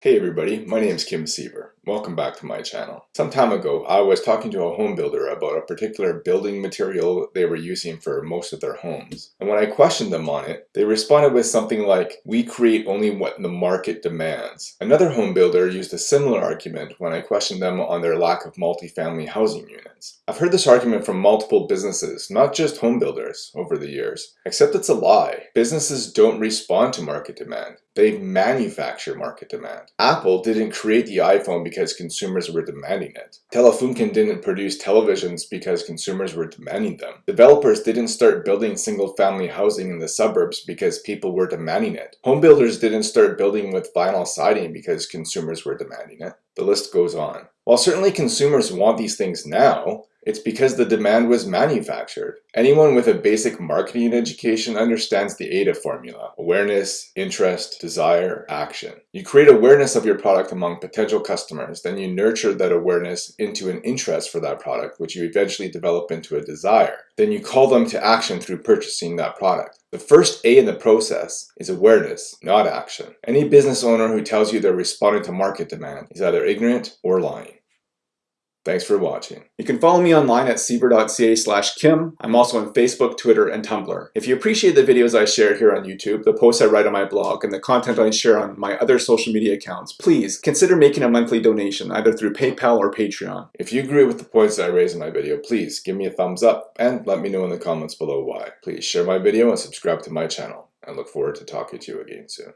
Hey everybody, my name is Kim Siever. Welcome back to my channel. Some time ago, I was talking to a home builder about a particular building material they were using for most of their homes. And when I questioned them on it, they responded with something like, we create only what the market demands. Another home builder used a similar argument when I questioned them on their lack of multifamily housing units. I've heard this argument from multiple businesses, not just home builders, over the years. Except it's a lie. Businesses don't respond to market demand. They manufacture market demand. Apple didn't create the iPhone because consumers were demanding it. Telefunken didn't produce televisions because consumers were demanding them. Developers didn't start building single-family housing in the suburbs because people were demanding it. Home builders didn't start building with vinyl siding because consumers were demanding it. The list goes on. While certainly consumers want these things now, it's because the demand was manufactured. Anyone with a basic marketing education understands the AIDA formula. Awareness, interest, desire, action. You create awareness of your product among potential customers, then you nurture that awareness into an interest for that product, which you eventually develop into a desire. Then you call them to action through purchasing that product. The first A in the process is awareness, not action. Any business owner who tells you they're responding to market demand is either ignorant or lying. Thanks for watching. You can follow me online at siever.ca slash kim. I'm also on Facebook, Twitter, and Tumblr. If you appreciate the videos I share here on YouTube, the posts I write on my blog, and the content I share on my other social media accounts, please consider making a monthly donation either through PayPal or Patreon. If you agree with the points I raise in my video, please give me a thumbs up and let me know in the comments below why. Please share my video and subscribe to my channel. I look forward to talking to you again soon.